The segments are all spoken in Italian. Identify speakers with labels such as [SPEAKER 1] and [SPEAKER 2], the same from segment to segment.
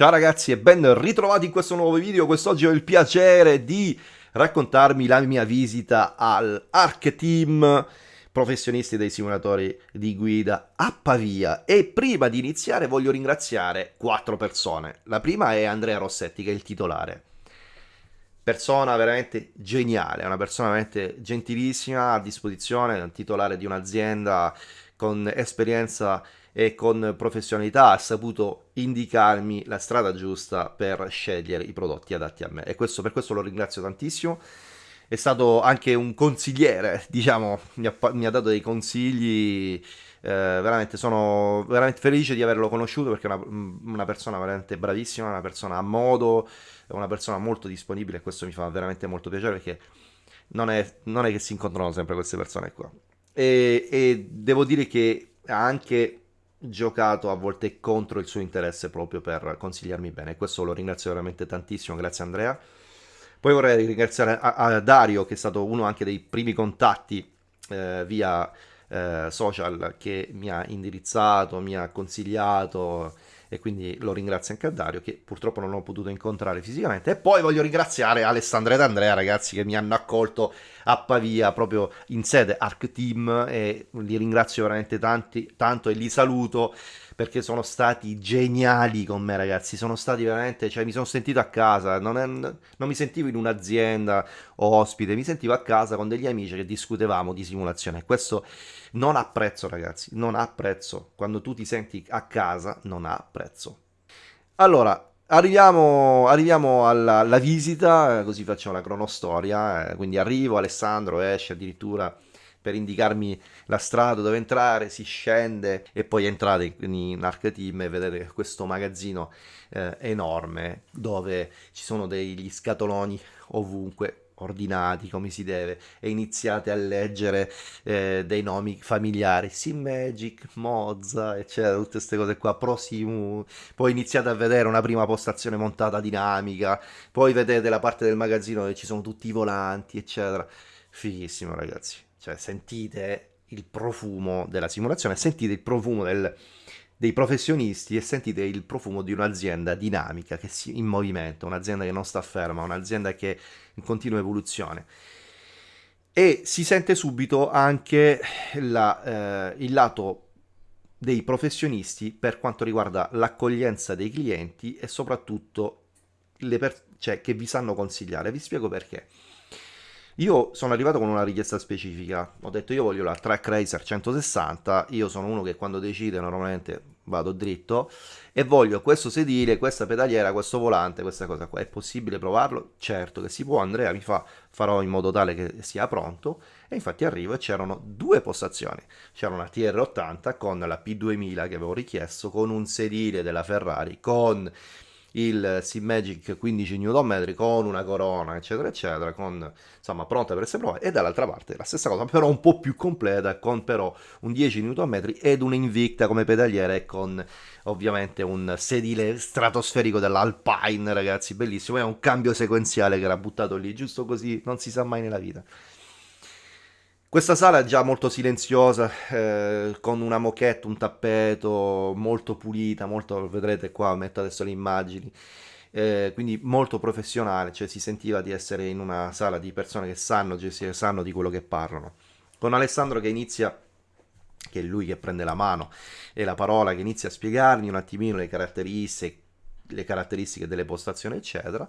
[SPEAKER 1] Ciao ragazzi e ben ritrovati in questo nuovo video. Quest'oggi ho il piacere di raccontarmi la mia visita al Arc Team professionisti dei simulatori di guida a Pavia e prima di iniziare voglio ringraziare quattro persone. La prima è Andrea Rossetti che è il titolare. Persona veramente geniale, una persona veramente gentilissima a disposizione, titolare di un'azienda con esperienza e con professionalità ha saputo indicarmi la strada giusta per scegliere i prodotti adatti a me. E questo, per questo lo ringrazio tantissimo. È stato anche un consigliere diciamo mi ha, mi ha dato dei consigli eh, veramente sono veramente felice di averlo conosciuto perché è una, una persona veramente bravissima una persona a modo una persona molto disponibile e questo mi fa veramente molto piacere perché non è, non è che si incontrano sempre queste persone qua. E, e devo dire che anche giocato a volte contro il suo interesse proprio per consigliarmi bene. Questo lo ringrazio veramente tantissimo, grazie Andrea. Poi vorrei ringraziare a, a Dario, che è stato uno anche dei primi contatti eh, via eh, social che mi ha indirizzato, mi ha consigliato e quindi lo ringrazio anche a Dario che purtroppo non ho potuto incontrare fisicamente e poi voglio ringraziare Alessandra ed Andrea ragazzi che mi hanno accolto a Pavia proprio in sede Arc Team e li ringrazio veramente tanti, tanto e li saluto perché sono stati geniali con me ragazzi, sono stati veramente, cioè mi sono sentito a casa, non, è, non mi sentivo in un'azienda o ospite, mi sentivo a casa con degli amici che discutevamo di simulazione, questo non ha prezzo ragazzi, non ha prezzo, quando tu ti senti a casa non ha prezzo. Allora, Arriviamo, arriviamo alla, alla, visita, così facciamo la cronostoria, eh, quindi arrivo, Alessandro esce addirittura per indicarmi la strada dove entrare, si scende e poi entrate in, in Arc e vedete questo magazzino eh, enorme dove ci sono degli scatoloni ovunque ordinati come si deve e iniziate a leggere eh, dei nomi familiari. Sim Magic, Mozza eccetera tutte queste cose qua. Prosimu poi iniziate a vedere una prima postazione montata dinamica. Poi vedete la parte del magazzino dove ci sono tutti i volanti eccetera. Fighissimo ragazzi. Cioè sentite il profumo della simulazione, sentite il profumo del, dei professionisti e sentite il profumo di un'azienda dinamica, che si, in movimento, un'azienda che non sta ferma, un'azienda che è in continua evoluzione. E si sente subito anche la, eh, il lato dei professionisti per quanto riguarda l'accoglienza dei clienti e soprattutto le per- cioè, che vi sanno consigliare. Vi spiego perché. Io sono arrivato con una richiesta specifica, ho detto io voglio la Track Racer 160, io sono uno che quando decide normalmente vado dritto e voglio questo sedile, questa pedaliera, questo volante, questa cosa qua. È possibile provarlo? Certo che si può, Andrea mi fa, farò in modo tale che sia pronto e infatti arrivo e c'erano due postazioni. C'era una TR80 con la P2000 che avevo richiesto, con un sedile della Ferrari, con il SimMagic 15 Nm con una corona eccetera eccetera con insomma pronta per essere provata e dall'altra parte la stessa cosa però un po' più completa con però un 10 Nm ed un Invicta come pedaliere e con ovviamente un sedile stratosferico dell'Alpine ragazzi bellissimo. È un cambio sequenziale che era buttato lì giusto così non si sa mai nella vita questa sala è già molto silenziosa, eh, con una moquette, un tappeto molto pulita, molto, vedrete qua, metto adesso le immagini, eh, quindi molto professionale, cioè si sentiva di essere in una sala di persone che sanno gestire, sanno di quello che parlano. Con Alessandro che inizia, che è lui che prende la mano e la parola, che inizia a spiegarmi un attimino le caratteristiche, le caratteristiche delle postazioni, eccetera,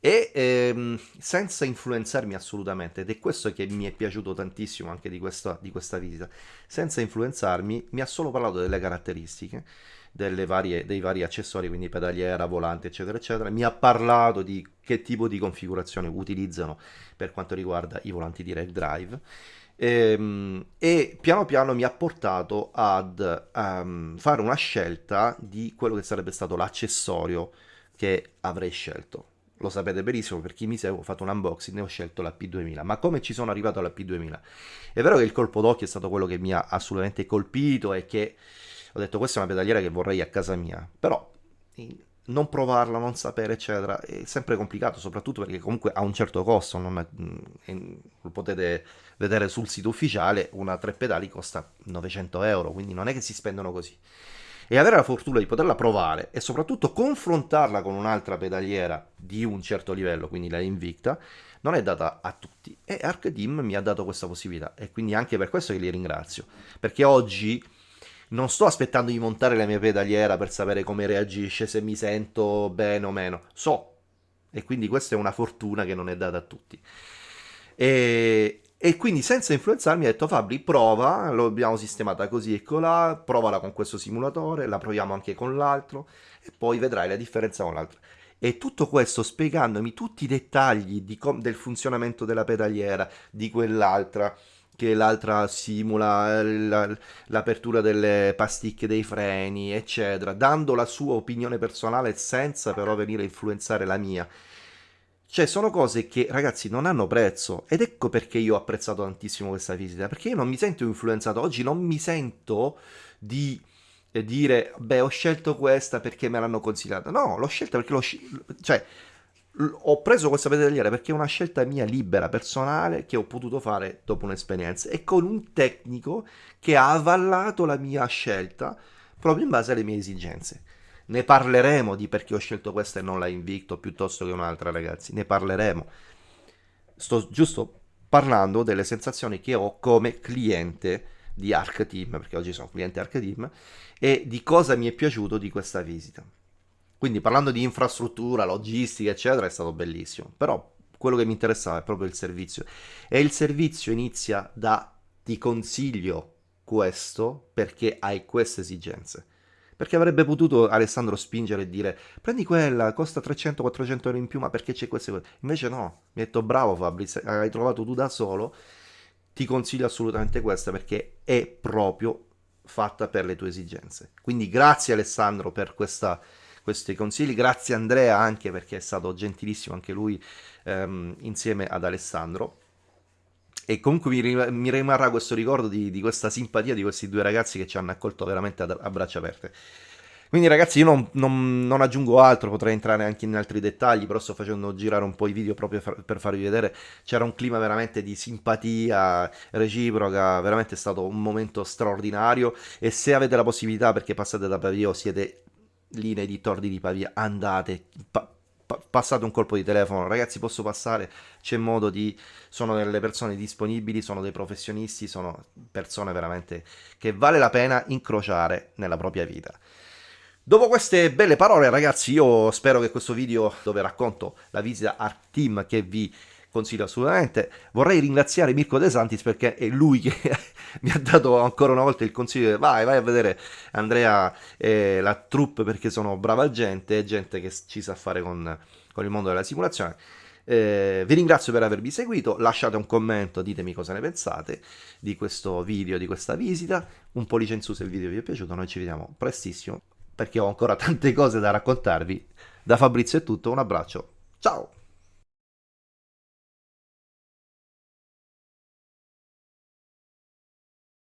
[SPEAKER 1] e ehm, senza influenzarmi assolutamente, ed è questo che mi è piaciuto tantissimo anche di questa, di questa visita, senza influenzarmi mi ha solo parlato delle caratteristiche, varie, dei vari accessori, quindi pedaliera, volante, eccetera, eccetera, mi ha parlato di che tipo di configurazione utilizzano per quanto riguarda i volanti direct drive, ehm, e piano piano mi ha portato ad um, fare una scelta di quello che sarebbe stato l'accessorio che avrei scelto lo sapete benissimo, per chi mi segue ho fatto un unboxing e ho scelto la P2000, ma come ci sono arrivato alla P2000? È vero che il colpo d'occhio è stato quello che mi ha assolutamente colpito e che ho detto questa è una pedaliera che vorrei a casa mia, però non provarla, non sapere eccetera è sempre complicato, soprattutto perché comunque ha un certo costo, è, è, lo potete vedere sul sito ufficiale, una tre pedali costa 900 euro, quindi non è che si spendono così. E avere la fortuna di poterla provare e soprattutto confrontarla con un'altra pedaliera di un certo livello, quindi la Invicta, non è data a tutti. E Arc Team mi ha dato questa possibilità. E quindi anche per questo che li ringrazio, perché oggi non sto aspettando di montare la mia pedaliera per sapere come reagisce, se mi sento bene o meno, so. E quindi questa è una fortuna che non è data a tutti. E, e quindi senza influenzarmi ha detto Fabri prova, l'abbiamo sistemata così e colà, provala con questo simulatore, la proviamo anche con l'altro e poi vedrai la differenza con l'altro. E tutto questo spiegandomi tutti i dettagli del funzionamento della pedaliera, di quell'altra, che l'altra simula l'apertura delle pasticche dei freni, eccetera, dando la sua opinione personale senza però venire a influenzare la mia. Cioè, sono cose che, ragazzi, non hanno prezzo. Ed ecco perché io ho apprezzato tantissimo questa visita. Perché io non mi sento influenzato. Oggi non mi sento di dire, beh, ho scelto questa perché me l'hanno consigliata. No, l'ho scelta perché l'ho... Cioè, ho preso questa pedaliera perché è una scelta mia libera, personale, che ho potuto fare dopo un'esperienza e con un tecnico che ha avallato la mia scelta proprio in base alle mie esigenze. Ne parleremo di perché ho scelto questa e non la Invicto piuttosto che un'altra, ragazzi. Ne parleremo. Sto giusto parlando delle sensazioni che ho come cliente di Arc Team, perché oggi sono cliente Arc Team, e di cosa mi è piaciuto di questa visita. Quindi parlando di infrastruttura, logistica, eccetera, è stato bellissimo. Però quello che mi interessava è proprio il servizio. E il servizio inizia da ti consiglio questo perché hai queste esigenze. Perché avrebbe potuto Alessandro spingere e dire prendi quella, costa 300-400 euro in più, ma perché c'è queste cose? Invece no, mi ha detto bravo Fabrizio, hai trovato tu da solo, ti consiglio assolutamente questa perché è proprio fatta per le tue esigenze. Quindi grazie Alessandro per questa questi consigli. Grazie Andrea anche perché è stato gentilissimo anche lui ehm, insieme ad Alessandro. E comunque mi, mi rimarrà questo ricordo di, di, questa simpatia di questi due ragazzi che ci hanno accolto veramente a, a braccia aperte. Quindi ragazzi io non, non, non, aggiungo altro, potrei entrare anche in altri dettagli, però sto facendo girare un po' i video proprio per farvi vedere, c'era un clima veramente di simpatia reciproca, veramente è stato un momento straordinario e se avete la possibilità perché passate da Pavio siete lì nei dintorni di Pavia, andate, pa pa passate un colpo di telefono, ragazzi posso passare, c'è modo di, sono delle persone disponibili, sono dei professionisti, sono persone veramente che vale la pena incrociare nella propria vita. Dopo queste belle parole ragazzi io spero che questo video dove racconto la visita Art Team che vi consiglio assolutamente. Vorrei ringraziare Mirko De Santis perché è lui che mi ha dato ancora una volta il consiglio vai, vai a vedere Andrea e la troupe perché sono brava gente, gente che ci sa fare con, con il mondo della simulazione. Eh, vi ringrazio per avermi seguito, lasciate un commento, ditemi cosa ne pensate di questo video, di questa visita, un pollice in su se il video vi è piaciuto, noi ci vediamo prestissimo perché ho ancora tante cose da raccontarvi. Da Fabrizio è tutto, un abbraccio, ciao!